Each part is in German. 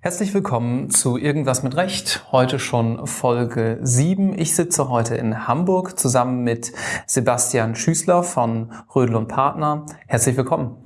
Herzlich willkommen zu Irgendwas mit Recht. Heute schon Folge 7. Ich sitze heute in Hamburg zusammen mit Sebastian Schüßler von Rödel und Partner. Herzlich willkommen.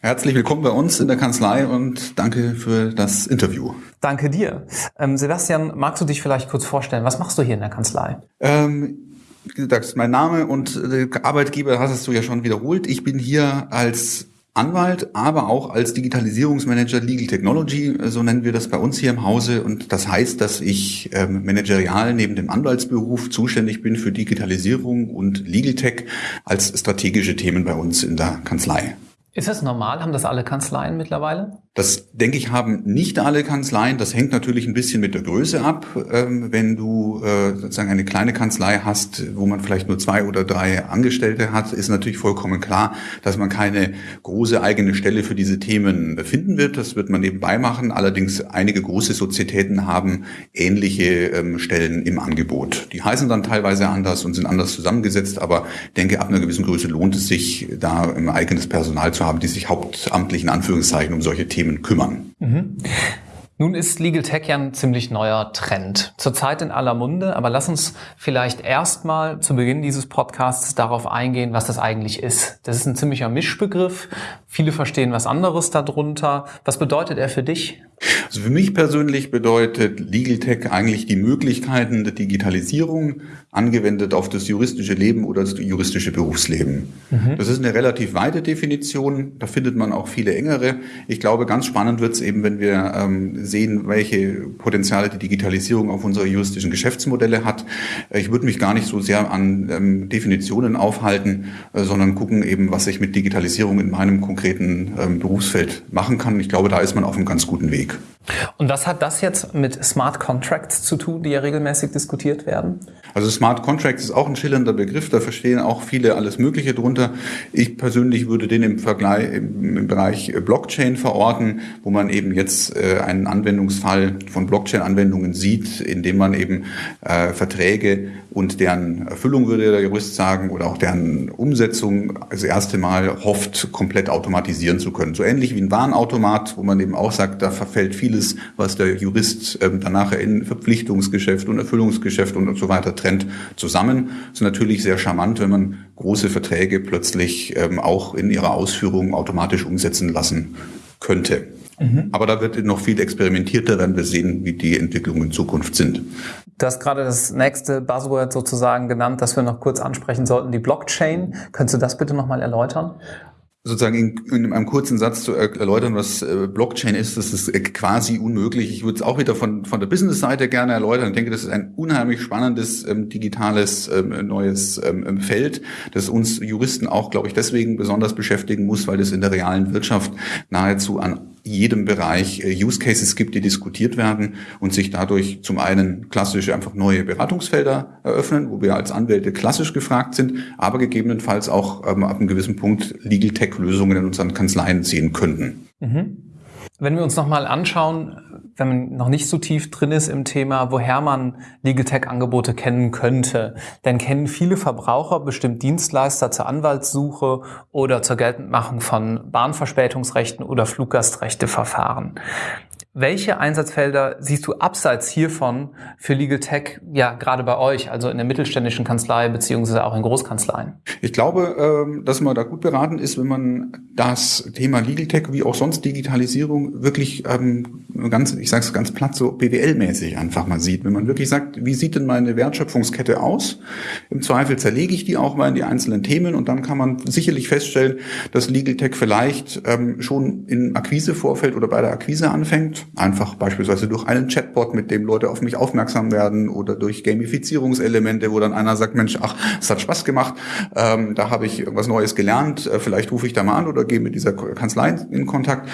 Herzlich willkommen bei uns in der Kanzlei und danke für das Interview. Danke dir. Ähm, Sebastian, magst du dich vielleicht kurz vorstellen? Was machst du hier in der Kanzlei? Ähm, wie gesagt, mein Name und äh, Arbeitgeber hast du ja schon wiederholt. Ich bin hier als Anwalt, aber auch als Digitalisierungsmanager Legal Technology, so nennen wir das bei uns hier im Hause. Und das heißt, dass ich ähm, managerial neben dem Anwaltsberuf zuständig bin für Digitalisierung und Legal Tech als strategische Themen bei uns in der Kanzlei. Ist das normal? Haben das alle Kanzleien mittlerweile? Das, denke ich, haben nicht alle Kanzleien. Das hängt natürlich ein bisschen mit der Größe ab. Ähm, wenn du äh, sozusagen eine kleine Kanzlei hast, wo man vielleicht nur zwei oder drei Angestellte hat, ist natürlich vollkommen klar, dass man keine große eigene Stelle für diese Themen finden wird. Das wird man nebenbei machen. Allerdings einige große Sozietäten haben ähnliche ähm, Stellen im Angebot. Die heißen dann teilweise anders und sind anders zusammengesetzt, aber denke, ab einer gewissen Größe lohnt es sich, da ein eigenes Personal zu haben, die sich hauptamtlich in Anführungszeichen um solche Themen Themen kümmern. Mhm. Nun ist Legal Tech ja ein ziemlich neuer Trend. Zurzeit in aller Munde, aber lass uns vielleicht erstmal zu Beginn dieses Podcasts darauf eingehen, was das eigentlich ist. Das ist ein ziemlicher Mischbegriff. Viele verstehen was anderes darunter. Was bedeutet er für dich? Also für mich persönlich bedeutet Legal Tech eigentlich die Möglichkeiten der Digitalisierung angewendet auf das juristische Leben oder das juristische Berufsleben. Mhm. Das ist eine relativ weite Definition. Da findet man auch viele engere. Ich glaube, ganz spannend wird es eben, wenn wir ähm, sehen, welche Potenziale die Digitalisierung auf unsere juristischen Geschäftsmodelle hat. Ich würde mich gar nicht so sehr an ähm, Definitionen aufhalten, äh, sondern gucken eben, was ich mit Digitalisierung in meinem konkreten ähm, Berufsfeld machen kann. Ich glaube, da ist man auf einem ganz guten Weg. Und was hat das jetzt mit Smart Contracts zu tun, die ja regelmäßig diskutiert werden? Also Smart Contracts ist auch ein schillernder Begriff, da verstehen auch viele alles Mögliche drunter. Ich persönlich würde den im Vergleich im, Bereich Blockchain verorten, wo man eben jetzt äh, einen Anwendungsfall von Blockchain-Anwendungen sieht, in dem man eben äh, Verträge und deren Erfüllung, würde der Jurist sagen, oder auch deren Umsetzung das erste Mal hofft, komplett automatisieren zu können. So ähnlich wie ein Warenautomat, wo man eben auch sagt, da verfällt vieles, was der Jurist ähm, danach in Verpflichtungsgeschäft und Erfüllungsgeschäft und, und so weiter trennt, zusammen. Das ist natürlich sehr charmant, wenn man große Verträge plötzlich ähm, auch in ihrer Ausführung automatisch umsetzen lassen könnte. Mhm. Aber da wird noch viel experimentierter, wenn wir sehen, wie die Entwicklungen in Zukunft sind. Du hast gerade das nächste Buzzword sozusagen genannt, das wir noch kurz ansprechen sollten, die Blockchain. Könntest du das bitte nochmal erläutern? Sozusagen in, in einem kurzen Satz zu erläutern, was äh, Blockchain ist, das ist äh, quasi unmöglich. Ich würde es auch wieder von, von der Business-Seite gerne erläutern. Ich denke, das ist ein unheimlich spannendes ähm, digitales ähm, neues ähm, Feld, das uns Juristen auch, glaube ich, deswegen besonders beschäftigen muss, weil es in der realen Wirtschaft nahezu an jedem Bereich äh, Use Cases gibt, die diskutiert werden und sich dadurch zum einen klassische einfach neue Beratungsfelder eröffnen, wo wir als Anwälte klassisch gefragt sind, aber gegebenenfalls auch ähm, ab einem gewissen Punkt Legal Tech-Lösungen in unseren Kanzleien sehen könnten. Mhm. Wenn wir uns nochmal anschauen, wenn man noch nicht so tief drin ist im Thema, woher man Legal Tech Angebote kennen könnte, dann kennen viele Verbraucher bestimmt Dienstleister zur Anwaltssuche oder zur Geltendmachung von Bahnverspätungsrechten oder Fluggastrechteverfahren. Welche Einsatzfelder siehst du abseits hiervon für Legal Tech, ja, gerade bei euch, also in der mittelständischen Kanzlei beziehungsweise auch in Großkanzleien? Ich glaube, ähm, dass man da gut beraten ist, wenn man das Thema Legal Tech wie auch sonst Digitalisierung wirklich ähm, ganz, ich sage es ganz platt, so BWL-mäßig einfach mal sieht. Wenn man wirklich sagt, wie sieht denn meine Wertschöpfungskette aus? Im Zweifel zerlege ich die auch mal in die einzelnen Themen und dann kann man sicherlich feststellen, dass Legal Tech vielleicht ähm, schon im Akquisevorfeld oder bei der Akquise anfängt Einfach beispielsweise durch einen Chatbot, mit dem Leute auf mich aufmerksam werden oder durch Gamifizierungselemente, wo dann einer sagt, Mensch, ach, es hat Spaß gemacht, ähm, da habe ich irgendwas Neues gelernt, äh, vielleicht rufe ich da mal an oder gehe mit dieser Kanzlei in Kontakt.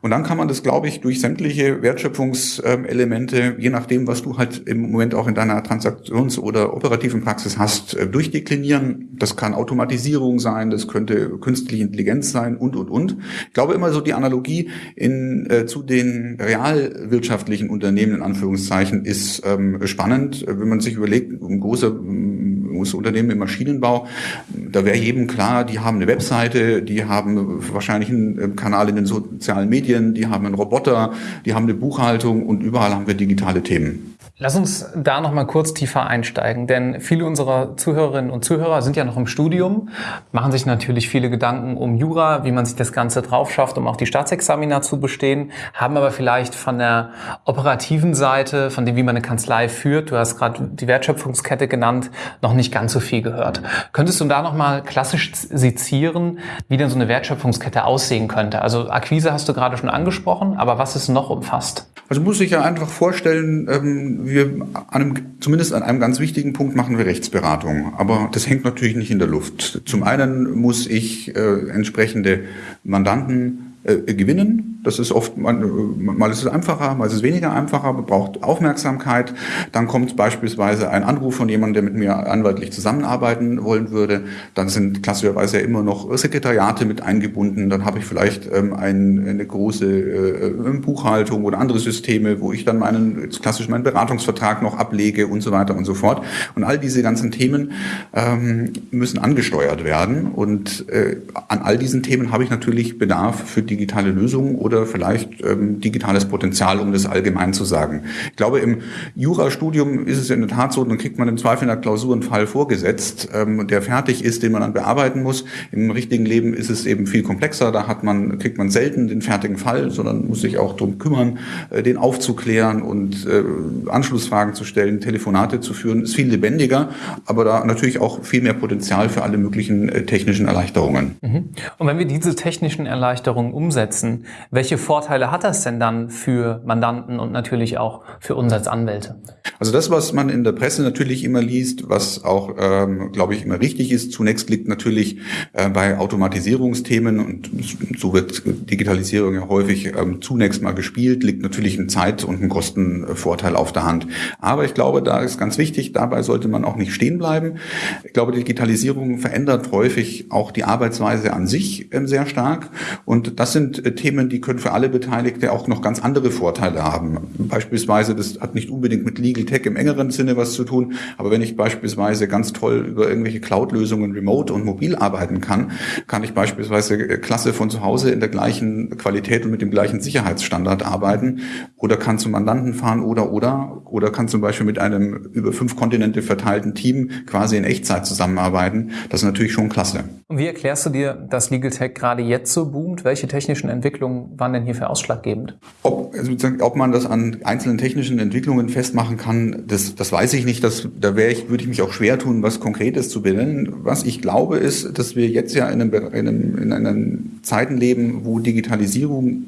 Und dann kann man das, glaube ich, durch sämtliche Wertschöpfungselemente, je nachdem, was du halt im Moment auch in deiner Transaktions- oder operativen Praxis hast, äh, durchdeklinieren. Das kann Automatisierung sein, das könnte künstliche Intelligenz sein und, und, und. Ich glaube immer so die Analogie in, äh, zu den realwirtschaftlichen Unternehmen in Anführungszeichen ist ähm, spannend, wenn man sich überlegt, ein großer große Unternehmen im Maschinenbau, da wäre jedem klar, die haben eine Webseite, die haben wahrscheinlich einen äh, Kanal in den sozialen Medien, die haben einen Roboter, die haben eine Buchhaltung und überall haben wir digitale Themen. Lass uns da noch mal kurz tiefer einsteigen, denn viele unserer Zuhörerinnen und Zuhörer sind ja noch im Studium, machen sich natürlich viele Gedanken um Jura, wie man sich das Ganze drauf schafft, um auch die Staatsexamina zu bestehen, haben aber vielleicht von der operativen Seite, von dem, wie man eine Kanzlei führt, du hast gerade die Wertschöpfungskette genannt, noch nicht ganz so viel gehört. Könntest du da noch mal klassisch sezieren, wie denn so eine Wertschöpfungskette aussehen könnte? Also Akquise hast du gerade schon angesprochen, aber was ist noch umfasst? Also muss ich ja einfach vorstellen, ähm, wir einem, zumindest an einem ganz wichtigen Punkt machen wir Rechtsberatung. Aber das hängt natürlich nicht in der Luft. Zum einen muss ich äh, entsprechende Mandanten äh, gewinnen das ist oft, mal ist es einfacher, mal ist es weniger einfacher, man braucht Aufmerksamkeit. Dann kommt beispielsweise ein Anruf von jemandem, der mit mir anwaltlich zusammenarbeiten wollen würde. Dann sind klassischerweise immer noch Sekretariate mit eingebunden. Dann habe ich vielleicht ähm, ein, eine große äh, Buchhaltung oder andere Systeme, wo ich dann meinen, klassisch meinen Beratungsvertrag noch ablege und so weiter und so fort. Und all diese ganzen Themen ähm, müssen angesteuert werden. Und äh, an all diesen Themen habe ich natürlich Bedarf für digitale Lösungen oder vielleicht ähm, digitales Potenzial, um das allgemein zu sagen. Ich glaube, im Jurastudium ist es in der Tat so, dann kriegt man im Zweifel in der Klausur einen Fall vorgesetzt, ähm, der fertig ist, den man dann bearbeiten muss. Im richtigen Leben ist es eben viel komplexer. Da hat man, kriegt man selten den fertigen Fall, sondern muss sich auch darum kümmern, äh, den aufzuklären und äh, Anschlussfragen zu stellen, Telefonate zu führen. Ist viel lebendiger, aber da natürlich auch viel mehr Potenzial für alle möglichen äh, technischen Erleichterungen. Mhm. Und wenn wir diese technischen Erleichterungen umsetzen, welche Vorteile hat das denn dann für Mandanten und natürlich auch für uns als Anwälte? Also das, was man in der Presse natürlich immer liest, was auch, ähm, glaube ich, immer richtig ist, zunächst liegt natürlich äh, bei Automatisierungsthemen und so wird Digitalisierung ja häufig ähm, zunächst mal gespielt, liegt natürlich ein Zeit- und ein Kostenvorteil auf der Hand. Aber ich glaube, da ist ganz wichtig, dabei sollte man auch nicht stehen bleiben. Ich glaube, Digitalisierung verändert häufig auch die Arbeitsweise an sich ähm, sehr stark und das sind äh, Themen, die können für alle Beteiligte auch noch ganz andere Vorteile haben. Beispielsweise, das hat nicht unbedingt mit Legal Tech im engeren Sinne was zu tun, aber wenn ich beispielsweise ganz toll über irgendwelche Cloud-Lösungen remote und mobil arbeiten kann, kann ich beispielsweise klasse von zu Hause in der gleichen Qualität und mit dem gleichen Sicherheitsstandard arbeiten oder kann zum Mandanten fahren oder oder oder kann zum Beispiel mit einem über fünf Kontinente verteilten Team quasi in Echtzeit zusammenarbeiten. Das ist natürlich schon klasse. Und wie erklärst du dir, dass Legal Tech gerade jetzt so boomt? Welche technischen Entwicklungen waren denn hierfür ausschlaggebend? Ob, also ob man das an einzelnen technischen Entwicklungen festmachen kann, das, das weiß ich nicht. Das, da ich, würde ich mich auch schwer tun, was Konkretes zu benennen. Was ich glaube, ist, dass wir jetzt ja in, einem, in, einem, in einem Zeiten leben, wo Digitalisierung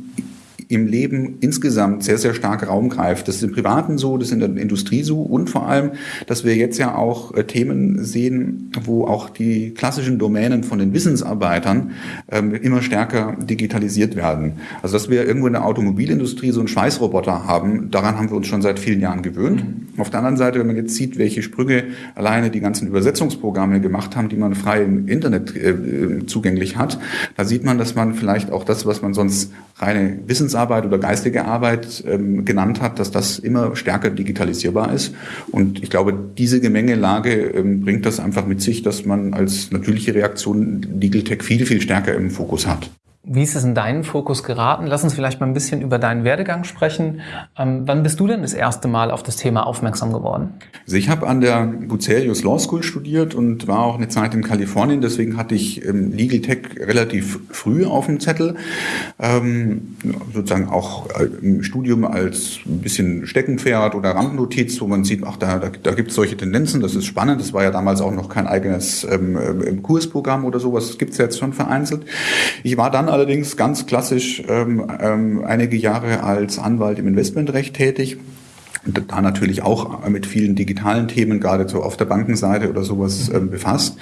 im Leben insgesamt sehr, sehr stark Raum greift. Das ist im Privaten so, das ist in der Industrie so und vor allem, dass wir jetzt ja auch äh, Themen sehen, wo auch die klassischen Domänen von den Wissensarbeitern ähm, immer stärker digitalisiert werden. Also dass wir irgendwo in der Automobilindustrie so einen Schweißroboter haben, daran haben wir uns schon seit vielen Jahren gewöhnt. Mhm. Auf der anderen Seite, wenn man jetzt sieht, welche Sprünge alleine die ganzen Übersetzungsprogramme gemacht haben, die man frei im Internet äh, zugänglich hat, da sieht man, dass man vielleicht auch das, was man sonst reine Wissensarbeit oder geistige Arbeit ähm, genannt hat, dass das immer stärker digitalisierbar ist. Und ich glaube, diese Gemengelage ähm, bringt das einfach mit sich, dass man als natürliche Reaktion Legal Tech viel, viel stärker im Fokus hat. Wie ist es in deinen Fokus geraten? Lass uns vielleicht mal ein bisschen über deinen Werdegang sprechen. Ähm, wann bist du denn das erste Mal auf das Thema aufmerksam geworden? Also ich habe an der Bucerius Law School studiert und war auch eine Zeit in Kalifornien. Deswegen hatte ich ähm, Legal Tech relativ früh auf dem Zettel. Ähm, sozusagen auch äh, im Studium als ein bisschen Steckenpferd oder Randnotiz, wo man sieht, ach, da, da, da gibt es solche Tendenzen. Das ist spannend. Das war ja damals auch noch kein eigenes ähm, äh, Kursprogramm oder sowas. Das gibt es jetzt schon vereinzelt. Ich war dann allerdings ganz klassisch ähm, ähm, einige Jahre als Anwalt im Investmentrecht tätig. Und da natürlich auch mit vielen digitalen Themen, gerade so auf der Bankenseite oder sowas ähm, befasst.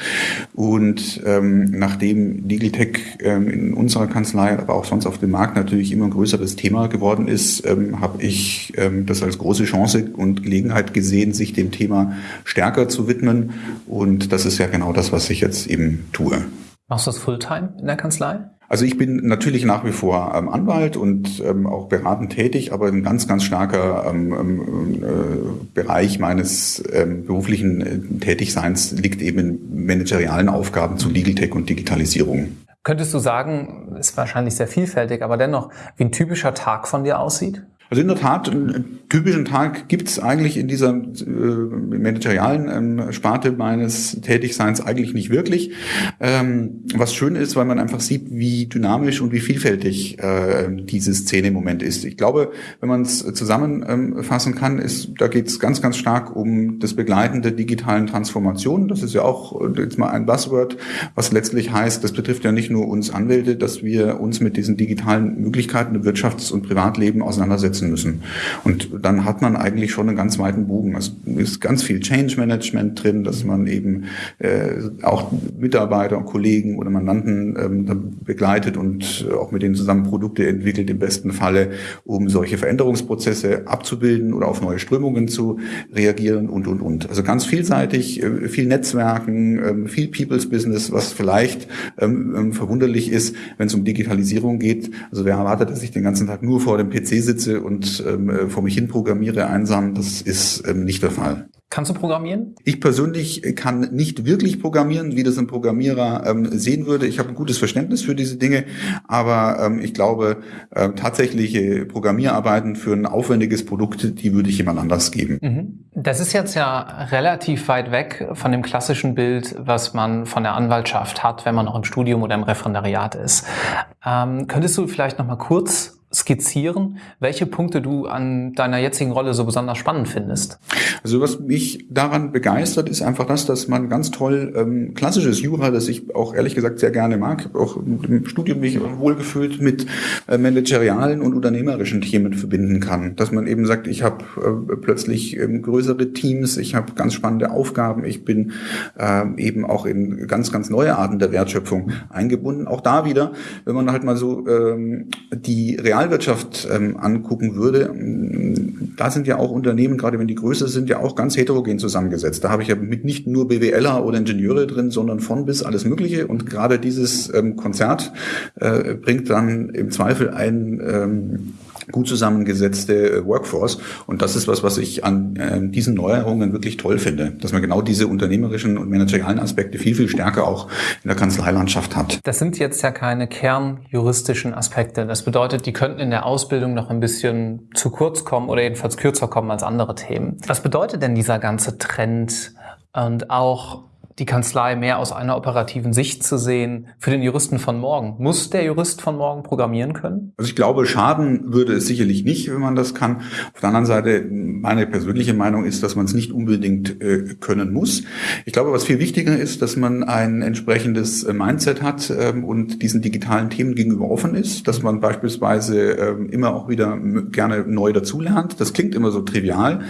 Und ähm, nachdem Digitech ähm, in unserer Kanzlei, aber auch sonst auf dem Markt natürlich immer ein größeres Thema geworden ist, ähm, habe ich ähm, das als große Chance und Gelegenheit gesehen, sich dem Thema stärker zu widmen. Und das ist ja genau das, was ich jetzt eben tue. Machst du das Fulltime in der Kanzlei? Also ich bin natürlich nach wie vor ähm, Anwalt und ähm, auch beratend tätig, aber ein ganz, ganz starker ähm, ähm, äh, Bereich meines ähm, beruflichen äh, Tätigseins liegt eben in managerialen Aufgaben zu Legal Tech und Digitalisierung. Könntest du sagen, ist wahrscheinlich sehr vielfältig, aber dennoch, wie ein typischer Tag von dir aussieht? Also in der Tat, einen typischen Tag gibt es eigentlich in dieser äh, managerialen ähm, Sparte meines Tätigseins eigentlich nicht wirklich. Ähm, was schön ist, weil man einfach sieht, wie dynamisch und wie vielfältig äh, diese Szene im Moment ist. Ich glaube, wenn man es zusammenfassen kann, ist, da geht es ganz, ganz stark um das Begleiten der digitalen Transformation. Das ist ja auch jetzt mal ein Buzzword, was letztlich heißt, das betrifft ja nicht nur uns Anwälte, dass wir uns mit diesen digitalen Möglichkeiten im Wirtschafts- und Privatleben auseinandersetzen umsetzen müssen. Und dann hat man eigentlich schon einen ganz weiten Bogen. Es ist ganz viel Change Management drin, dass man eben äh, auch Mitarbeiter und Kollegen oder Mandanten ähm, begleitet und auch mit denen zusammen Produkte entwickelt, im besten Falle, um solche Veränderungsprozesse abzubilden oder auf neue Strömungen zu reagieren und, und, und. Also ganz vielseitig, äh, viel Netzwerken, äh, viel People's Business, was vielleicht ähm, ähm, verwunderlich ist, wenn es um Digitalisierung geht. Also wer erwartet, dass ich den ganzen Tag nur vor dem PC sitze und und ähm, vor mich hin programmiere einsam, das ist ähm, nicht der Fall. Kannst du programmieren? Ich persönlich kann nicht wirklich programmieren, wie das ein Programmierer ähm, sehen würde. Ich habe ein gutes Verständnis für diese Dinge, aber ähm, ich glaube, äh, tatsächliche Programmierarbeiten für ein aufwendiges Produkt, die würde ich jemand anders geben. Mhm. Das ist jetzt ja relativ weit weg von dem klassischen Bild, was man von der Anwaltschaft hat, wenn man noch im Studium oder im Referendariat ist. Ähm, könntest du vielleicht noch mal kurz skizzieren, welche Punkte du an deiner jetzigen Rolle so besonders spannend findest? Also was mich daran begeistert, ist einfach das, dass man ganz toll ähm, klassisches Jura, das ich auch ehrlich gesagt sehr gerne mag, auch im Studium mich wohlgefühlt mit äh, managerialen und unternehmerischen Themen verbinden kann. Dass man eben sagt, ich habe äh, plötzlich ähm, größere Teams, ich habe ganz spannende Aufgaben, ich bin äh, eben auch in ganz, ganz neue Arten der Wertschöpfung eingebunden. Auch da wieder, wenn man halt mal so ähm, die real Realwirtschaft ähm, angucken würde, da sind ja auch Unternehmen, gerade wenn die größer sind, ja auch ganz heterogen zusammengesetzt. Da habe ich ja mit nicht nur BWLer oder Ingenieure drin, sondern von bis alles Mögliche. Und gerade dieses ähm, Konzert äh, bringt dann im Zweifel ein ähm, gut zusammengesetzte äh, Workforce. Und das ist was, was ich an äh, diesen Neuerungen wirklich toll finde, dass man genau diese unternehmerischen und managerialen Aspekte viel, viel stärker auch in der Kanzleilandschaft hat. Das sind jetzt ja keine kernjuristischen Aspekte. Das bedeutet, die könnten in der Ausbildung noch ein bisschen zu kurz kommen oder jedenfalls kürzer kommen als andere Themen. Was bedeutet denn dieser ganze Trend und auch die Kanzlei mehr aus einer operativen Sicht zu sehen für den Juristen von morgen. Muss der Jurist von morgen programmieren können? Also ich glaube, schaden würde es sicherlich nicht, wenn man das kann. Auf der anderen Seite, meine persönliche Meinung ist, dass man es nicht unbedingt äh, können muss. Ich glaube, was viel wichtiger ist, dass man ein entsprechendes äh, Mindset hat ähm, und diesen digitalen Themen gegenüber offen ist, dass man beispielsweise ähm, immer auch wieder gerne neu dazulernt. Das klingt immer so trivial,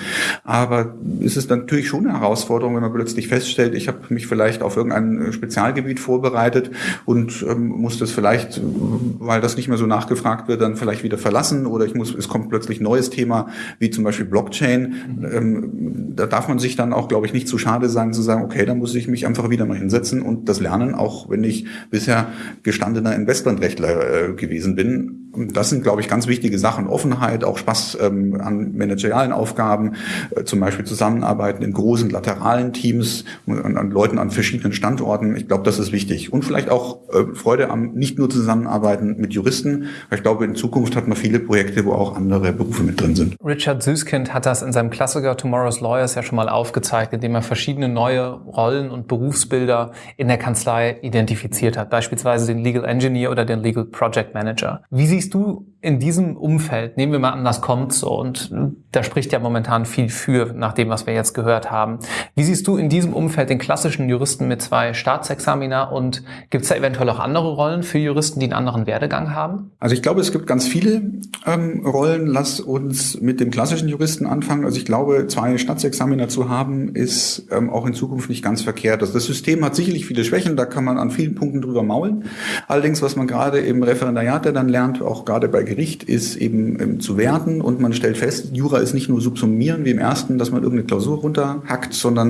aber es ist natürlich schon eine Herausforderung, wenn man plötzlich feststellt, ich habe mich vielleicht auf irgendein äh, Spezialgebiet vorbereitet und ähm, muss das vielleicht, weil das nicht mehr so nachgefragt wird, dann vielleicht wieder verlassen oder ich muss, es kommt plötzlich neues Thema, wie zum Beispiel Blockchain. Ähm, da darf man sich dann auch, glaube ich, nicht zu schade sein zu sagen, okay, da muss ich mich einfach wieder mal hinsetzen und das lernen, auch wenn ich bisher gestandener Investmentrechtler äh, gewesen bin das sind, glaube ich, ganz wichtige Sachen. Offenheit, auch Spaß ähm, an managerialen Aufgaben, äh, zum Beispiel Zusammenarbeiten in großen lateralen Teams, an, an Leuten an verschiedenen Standorten. Ich glaube, das ist wichtig. Und vielleicht auch äh, Freude am nicht nur Zusammenarbeiten mit Juristen. Ich glaube, in Zukunft hat man viele Projekte, wo auch andere Berufe mit drin sind. Richard Süskind hat das in seinem Klassiker Tomorrow's Lawyers ja schon mal aufgezeigt, indem er verschiedene neue Rollen und Berufsbilder in der Kanzlei identifiziert hat. Beispielsweise den Legal Engineer oder den Legal Project Manager. Wie siehst du in diesem Umfeld, nehmen wir mal an, das kommt so und da spricht ja momentan viel für, nach dem, was wir jetzt gehört haben. Wie siehst du in diesem Umfeld den klassischen Juristen mit zwei Staatsexamina und gibt es da eventuell auch andere Rollen für Juristen, die einen anderen Werdegang haben? Also ich glaube, es gibt ganz viele ähm, Rollen. Lass uns mit dem klassischen Juristen anfangen. Also ich glaube, zwei Staatsexamina zu haben, ist ähm, auch in Zukunft nicht ganz verkehrt. Also das System hat sicherlich viele Schwächen, da kann man an vielen Punkten drüber maulen. Allerdings, was man gerade im Referendariat dann lernt, auch gerade bei Gericht, ist eben ähm, zu werten und man stellt fest, Jura ist nicht nur subsumieren wie im ersten, dass man irgendeine Klausur runterhackt, sondern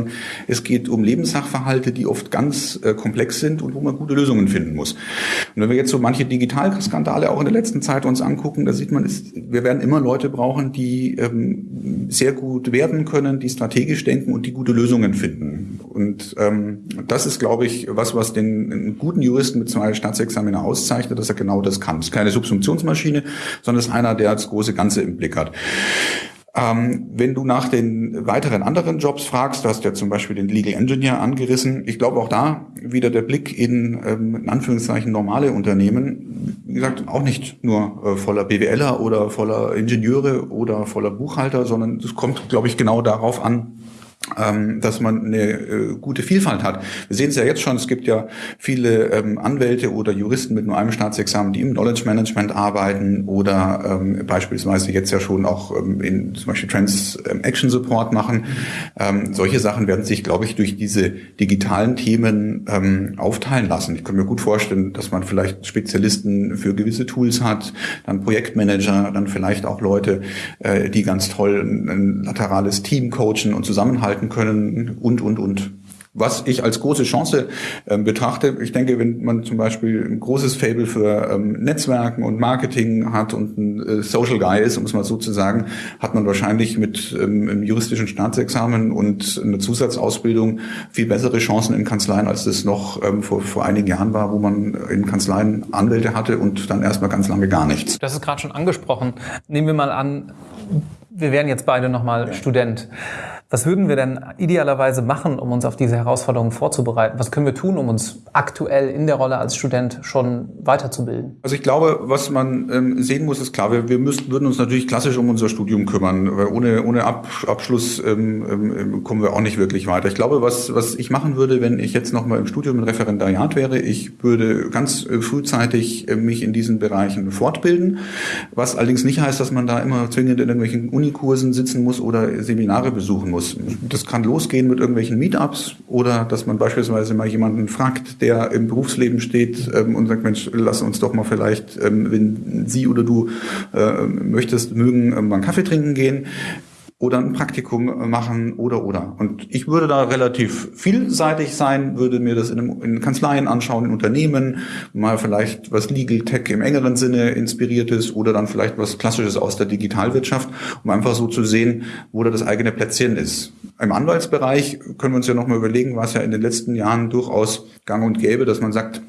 es geht um Lebenssachverhalte, die oft ganz äh, komplex sind und wo man gute Lösungen finden muss. Und wenn wir jetzt so manche Digitalskandale auch in der letzten Zeit uns angucken, da sieht man, ist, wir werden immer Leute brauchen, die ähm, sehr gut werden können, die strategisch denken und die gute Lösungen finden. Und ähm, das ist, glaube ich, was, was den guten Juristen mit zwei Staatsexaminer auszeichnet, dass er genau das kann. Es ist keine Subsumptionsmaschine, sondern es ist einer, der das große Ganze im Blick hat. Ähm, wenn du nach den weiteren anderen Jobs fragst, du hast ja zum Beispiel den Legal Engineer angerissen. Ich glaube auch da wieder der Blick in, ähm, in Anführungszeichen normale Unternehmen. Wie gesagt, auch nicht nur äh, voller BWLer oder voller Ingenieure oder voller Buchhalter, sondern es kommt, glaube ich, genau darauf an, dass man eine äh, gute Vielfalt hat. Wir sehen es ja jetzt schon, es gibt ja viele ähm, Anwälte oder Juristen mit nur einem Staatsexamen, die im Knowledge Management arbeiten oder ähm, beispielsweise jetzt ja schon auch ähm, in zum Beispiel Transaction Support machen. Ähm, solche Sachen werden sich, glaube ich, durch diese digitalen Themen ähm, aufteilen lassen. Ich kann mir gut vorstellen, dass man vielleicht Spezialisten für gewisse Tools hat, dann Projektmanager, dann vielleicht auch Leute, äh, die ganz toll ein, ein laterales Team coachen und zusammenhalten halten können und, und, und. Was ich als große Chance äh, betrachte, ich denke, wenn man zum Beispiel ein großes Fable für ähm, Netzwerken und Marketing hat und ein äh, Social Guy ist, um es mal so zu sagen, hat man wahrscheinlich mit ähm, einem juristischen Staatsexamen und einer Zusatzausbildung viel bessere Chancen in Kanzleien, als das noch ähm, vor, vor einigen Jahren war, wo man in Kanzleien Anwälte hatte und dann erstmal ganz lange gar nichts. Das ist gerade schon angesprochen. Nehmen wir mal an, wir wären jetzt beide nochmal ja. Student. Was würden wir denn idealerweise machen, um uns auf diese Herausforderungen vorzubereiten? Was können wir tun, um uns aktuell in der Rolle als Student schon weiterzubilden? Also ich glaube, was man ähm, sehen muss, ist klar, wir, wir müssten, würden uns natürlich klassisch um unser Studium kümmern. Weil ohne, ohne Ab, Abschluss ähm, ähm, kommen wir auch nicht wirklich weiter. Ich glaube, was, was ich machen würde, wenn ich jetzt nochmal im Studium im Referendariat wäre, ich würde ganz äh, frühzeitig äh, mich in diesen Bereichen fortbilden. Was allerdings nicht heißt, dass man da immer zwingend in irgendwelchen Unikursen sitzen muss oder Seminare besuchen muss muss. Das kann losgehen mit irgendwelchen Meetups oder dass man beispielsweise mal jemanden fragt, der im Berufsleben steht ähm, und sagt, Mensch, lass uns doch mal vielleicht, ähm, wenn Sie oder du äh, möchtest, mögen, äh, mal einen Kaffee trinken gehen oder ein Praktikum machen oder oder. Und ich würde da relativ vielseitig sein, würde mir das in, einem, in Kanzleien anschauen, in Unternehmen, mal vielleicht was Legal Tech im engeren Sinne inspiriertes oder dann vielleicht was Klassisches aus der Digitalwirtschaft, um einfach so zu sehen, wo da das eigene Plätzchen ist. Im Anwaltsbereich können wir uns ja nochmal überlegen, was ja in den letzten Jahren durchaus gang und gäbe, dass man sagt,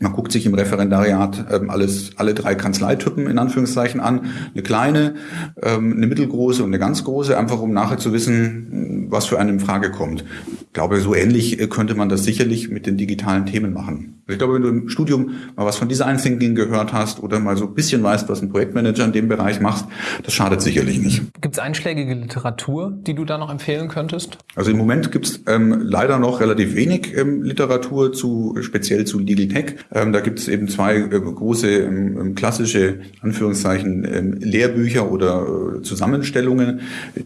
man guckt sich im Referendariat ähm, alles, alle drei Kanzleitypen in Anführungszeichen an. Eine kleine, ähm, eine mittelgroße und eine ganz große, einfach um nachher zu wissen, was für einen in Frage kommt. Ich glaube, so ähnlich äh, könnte man das sicherlich mit den digitalen Themen machen. Ich glaube, wenn du im Studium mal was von Design Thinking gehört hast oder mal so ein bisschen weißt, was ein Projektmanager in dem Bereich macht, das schadet sicherlich nicht. Gibt es einschlägige Literatur, die du da noch empfehlen könntest? Also im Moment gibt es ähm, leider noch relativ wenig ähm, Literatur zu speziell zu Legal Tech. Ähm, da gibt es eben zwei äh, große ähm, ähm, klassische Anführungszeichen ähm, Lehrbücher oder äh, Zusammenstellungen.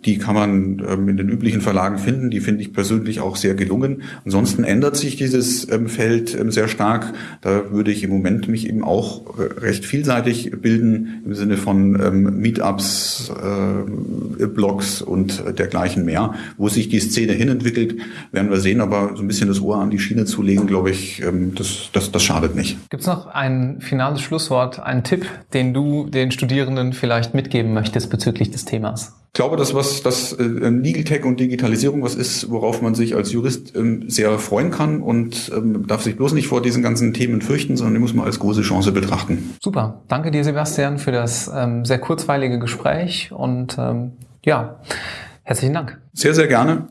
Die kann man in den üblichen Verlagen finden. Die finde ich persönlich auch sehr gelungen. Ansonsten ändert sich dieses Feld sehr stark. Da würde ich im Moment mich eben auch recht vielseitig bilden im Sinne von ähm, Meetups, äh, Blogs und dergleichen mehr. Wo sich die Szene hinentwickelt, werden wir sehen. Aber so ein bisschen das Ohr an die Schiene zu legen, glaube ich, ähm, das, das, das schadet nicht. Gibt es noch ein finales Schlusswort, einen Tipp, den du den Studierenden vielleicht mitgeben möchtest bezüglich des Themas? Ich glaube, dass was das äh, Legal Tech und Digitalisierung was ist, worauf man sich als Jurist ähm, sehr freuen kann und ähm, darf sich bloß nicht vor diesen ganzen Themen fürchten, sondern die muss man als große Chance betrachten. Super, danke dir, Sebastian, für das ähm, sehr kurzweilige Gespräch und ähm, ja, herzlichen Dank. Sehr, sehr gerne.